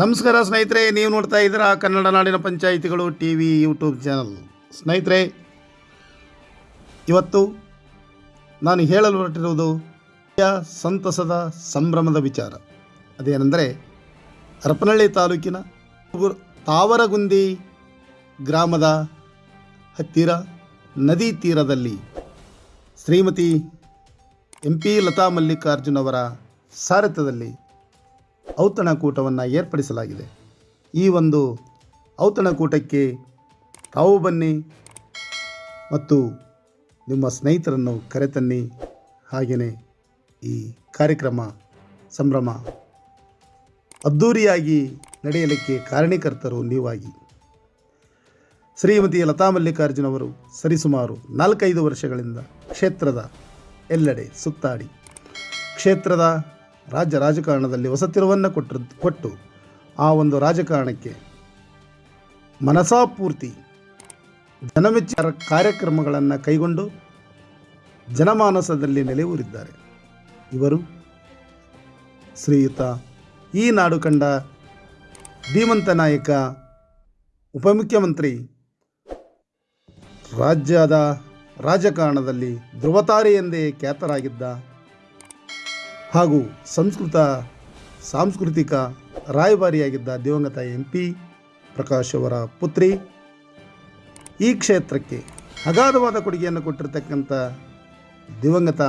ನಮಸ್ಕಾರ ಸ್ನೇಹಿತರೆ, ನೀವು ನೋಡ್ತಾ ಇದ್ದೀರಾ ಕನ್ನಡ ನಾಡಿನ ಪಂಚಾಯಿತಿಗಳು ಟಿ ವಿ ಯೂಟ್ಯೂಬ್ ಚಾನಲ್. ಸ್ನೇಹಿತರೆ, ಇವತ್ತು ನಾನು ಹೇಳಲು ಹೊರಟಿರುವುದು ಸಂತಸದ ಸಂಭ್ರಮದ ವಿಚಾರ. ಅದೇನೆಂದರೆ, ಹರಪನಹಳ್ಳಿ ತಾಲೂಕಿನ ತಾವರಗುಂದಿ ಗ್ರಾಮದ ಹತ್ತಿರ, ನದಿ ತೀರದಲ್ಲಿ ಶ್ರೀಮತಿ ಎಂ ಪಿ ಲತಾ ಮಲ್ಲಿಕಾರ್ಜುನ್ ಅವರ ಸಾರಥ್ಯದಲ್ಲಿ ಔತಣಕೂಟವನ್ನು ಏರ್ಪಡಿಸಲಾಗಿದೆ. ಈ ಒಂದು ಔತಣಕೂಟಕ್ಕೆ ತಾವು ಬನ್ನಿ ಮತ್ತು ನಿಮ್ಮ ಸ್ನೇಹಿತರನ್ನು ಕರೆತನ್ನಿ. ಹಾಗೆಯೇ ಈ ಕಾರ್ಯಕ್ರಮ ಸಂಭ್ರಮ ಅದ್ಧೂರಿಯಾಗಿ ನಡೆಯಲಿಕ್ಕೆ ಕಾರಣೀಕರ್ತರು ನೀವಾಗಿ. ಶ್ರೀಮತಿ ಲತಾ ಮಲ್ಲಿಕಾರ್ಜುನವರು ಸರಿಸುಮಾರು ನಾಲ್ಕೈದು ವರ್ಷಗಳಿಂದ ಕ್ಷೇತ್ರದ ಎಲ್ಲೆಡೆ ಸುತ್ತಾಡಿ. ಕ್ಷೇತ್ರದ ರಾಜ್ಯ ರಾಜಕಾರಣದಲ್ಲಿ ಹೊಸತಿರುವನ್ನು ಕೊಟ್ಟರು ಕೊಟ್ಟು ಆ ಒಂದು ರಾಜಕಾರಣಕ್ಕೆ ಮನಸಾಪೂರ್ತಿ ಜನಮೆಚ್ಚ ಕಾರ್ಯಕ್ರಮಗಳನ್ನು ಕೈಗೊಂಡು ಜನಮಾನಸದಲ್ಲಿ ನೆಲೆಯೂರಿದ್ದಾರೆ. ಇವರು ಶ್ರೀಯುತ ಈ ನಾಡು ಕಂಡ ಧೀಮಂತ ನಾಯಕ, ಉಪಮುಖ್ಯಮಂತ್ರಿ, ರಾಜ್ಯದ ರಾಜಕಾರಣದಲ್ಲಿ ಧ್ರುವತಾರೆ ಎಂದೇ ಖ್ಯಾತರಾಗಿದ್ದ ಹಾಗೂ ಸಂಸ್ಕೃತ, ಸಾಂಸ್ಕೃತಿಕ ರಾಯಭಾರಿಯಾಗಿದ್ದ ದಿವಂಗತ ಎಂ ಪಿ ಪ್ರಕಾಶ್ ಅವರ ಪುತ್ರಿ. ಈ ಕ್ಷೇತ್ರಕ್ಕೆ ಅಗಾಧವಾದ ಕೊಡುಗೆಯನ್ನು ಕೊಟ್ಟಿರತಕ್ಕಂಥ ದಿವಂಗತ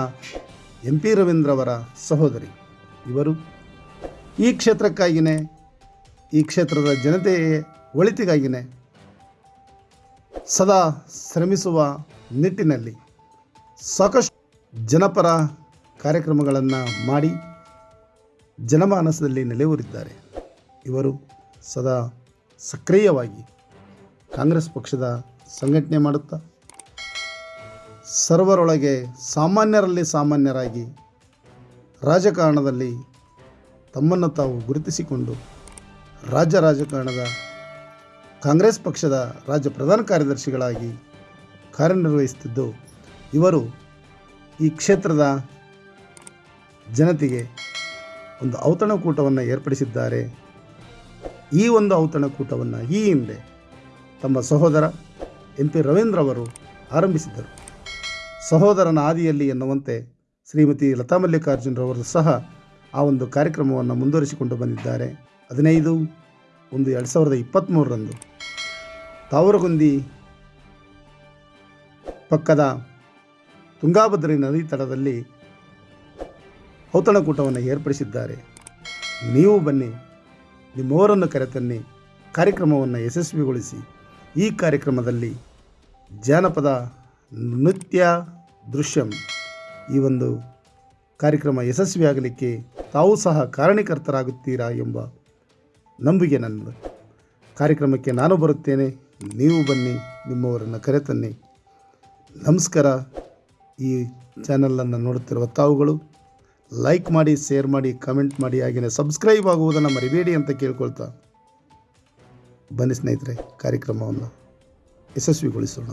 ಎಂ ಪಿ ರವೀಂದ್ರ ಅವರ ಸಹೋದರಿ ಇವರು. ಈ ಕ್ಷೇತ್ರಕ್ಕಾಗಿಯೇ ಈ ಕ್ಷೇತ್ರದ ಜನತೆಯ ಒಳಿತಿಗಾಗಿಯೇ ಸದಾ ಶ್ರಮಿಸುವ ನಿಟ್ಟಿನಲ್ಲಿ ಸಾಕಷ್ಟು ಜನಪರ ಕಾರ್ಯಕ್ರಮಗಳನ್ನು ಮಾಡಿ ಜನಮಾನಸದಲ್ಲಿ ನೆಲೆಯೂರಿದ್ದಾರೆ. ಇವರು ಸದಾ ಸಕ್ರಿಯವಾಗಿ ಕಾಂಗ್ರೆಸ್ ಪಕ್ಷದ ಸಂಘಟನೆ ಮಾಡುತ್ತಾ, ಸರ್ವರೊಳಗೆ ಸಾಮಾನ್ಯರಲ್ಲಿ ಸಾಮಾನ್ಯರಾಗಿ ರಾಜಕಾರಣದಲ್ಲಿ ತಮ್ಮನ್ನು ತಾವು ಗುರುತಿಸಿಕೊಂಡು ರಾಜ್ಯ ರಾಜಕಾರಣದ ಕಾಂಗ್ರೆಸ್ ಪಕ್ಷದ ರಾಜ್ಯ ಪ್ರಧಾನ ಕಾರ್ಯದರ್ಶಿಗಳಾಗಿ ಕಾರ್ಯನಿರ್ವಹಿಸುತ್ತಿದ್ದು, ಇವರು ಈ ಕ್ಷೇತ್ರದ ಜನತೆಗೆ ಒಂದು ಔತಣಕೂಟವನ್ನು ಏರ್ಪಡಿಸಿದ್ದಾರೆ. ಈ ಒಂದು ಔತಣಕೂಟವನ್ನು ಈ ಹಿಂದೆ ತಮ್ಮ ಸಹೋದರ ಎಂ ಪಿ ರವೀಂದ್ರ ಅವರು ಆರಂಭಿಸಿದ್ದರು. ಸಹೋದರನ ಆದಿಯಲ್ಲಿ ಎನ್ನುವಂತೆ ಶ್ರೀಮತಿ ಲತಾ ಮಲ್ಲಿಕಾರ್ಜುನರವರು ಸಹ ಆ ಒಂದು ಕಾರ್ಯಕ್ರಮವನ್ನು ಮುಂದುವರಿಸಿಕೊಂಡು ಬಂದಿದ್ದಾರೆ. ಹದಿನೈದು, ಒಂದು ಎರಡು ಸಾವಿರದ ಇಪ್ಪತ್ತ್ಮೂರರಂದು ತಾವರಗುಂದಿ ಪಕ್ಕದ ತುಂಗಾಭದ್ರಿ ನದಿ ತಟದಲ್ಲಿ ಔತಣಕೂಟವನ್ನು ಏರ್ಪಡಿಸಿದ್ದಾರೆ. ನೀವು ಬನ್ನಿ, ನಿಮ್ಮವರನ್ನು ಕರೆತನ್ನಿ, ಕಾರ್ಯಕ್ರಮವನ್ನು ಯಶಸ್ವಿಗೊಳಿಸಿ. ಈ ಕಾರ್ಯಕ್ರಮದಲ್ಲಿ ಜಾನಪದ ನೃತ್ಯ ದೃಶ್ಯಂ. ಈ ಒಂದು ಕಾರ್ಯಕ್ರಮ ಯಶಸ್ವಿಯಾಗಲಿಕ್ಕೆ ತಾವು ಸಹ ಕಾರಣೀಕರ್ತರಾಗುತ್ತೀರಾ ಎಂಬ ನಂಬಿಕೆ ನನ್ನದು. ಕಾರ್ಯಕ್ರಮಕ್ಕೆ ನಾನು ಬರುತ್ತೇನೆ, ನೀವು ಬನ್ನಿ, ನಿಮ್ಮವರನ್ನು ಕರೆತನ್ನಿ. ನಮಸ್ಕಾರ. ಈ ಚಾನಲನ್ನು ನೋಡುತ್ತಿರುವ ತಾವುಗಳು ಲೈಕ್ ಮಾಡಿ ಶೇರ್ ಮಾಡಿ ಕಮೆಂಟ್ ಮಾಡಿ ಹಾಗೆಯೇ ಸಬ್ಸ್ಕ್ರೈಬ್ ಆಗುವುದನ್ನು ಮರಿಬೇಡಿ ಅಂತ ಕೇಳ್ಕೊಳ್ತಾ ಬನ್ನಿ ಸ್ನೇಹಿತರೆ, ಕಾರ್ಯಕ್ರಮವನ್ನು ಯಶಸ್ವಿಗೊಳಿಸೋಣ.